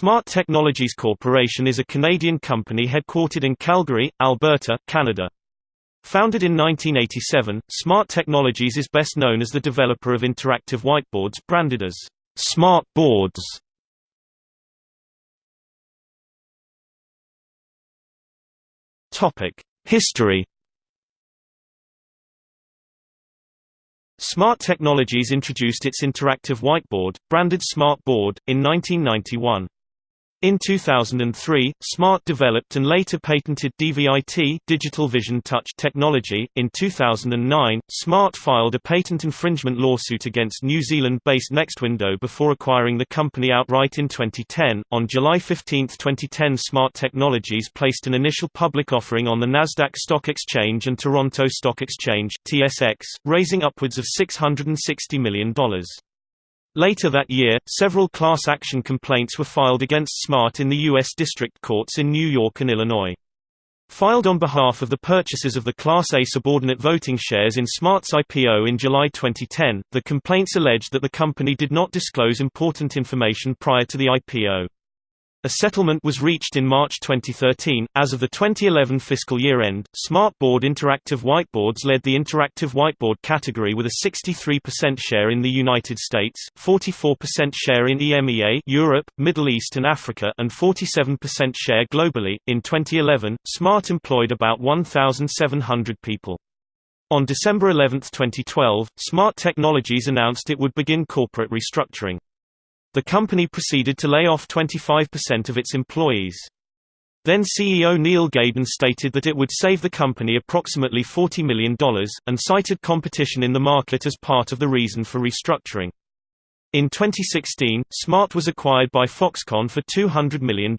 Smart Technologies Corporation is a Canadian company headquartered in Calgary, Alberta, Canada. Founded in 1987, Smart Technologies is best known as the developer of interactive whiteboards branded as Smart Boards. History Smart Technologies introduced its interactive whiteboard, branded Smart Board, in 1991. In 2003, Smart developed and later patented DViT digital vision touch technology. In 2009, Smart filed a patent infringement lawsuit against New Zealand-based NextWindow before acquiring the company outright in 2010. On July 15, 2010, Smart Technologies placed an initial public offering on the Nasdaq Stock Exchange and Toronto Stock Exchange (TSX), raising upwards of $660 million. Later that year, several class action complaints were filed against Smart in the U.S. district courts in New York and Illinois. Filed on behalf of the purchasers of the Class A subordinate voting shares in Smart's IPO in July 2010, the complaints alleged that the company did not disclose important information prior to the IPO. A settlement was reached in March 2013. As of the 2011 fiscal year end, Smartboard interactive whiteboards led the interactive whiteboard category with a 63% share in the United States, 44% share in EMEA, Europe, Middle East and Africa, and 47% share globally. In 2011, Smart employed about 1,700 people. On December 11, 2012, Smart Technologies announced it would begin corporate restructuring. The company proceeded to lay off 25% of its employees. Then CEO Neil Gaidan stated that it would save the company approximately $40 million, and cited competition in the market as part of the reason for restructuring. In 2016, Smart was acquired by Foxconn for $200 million.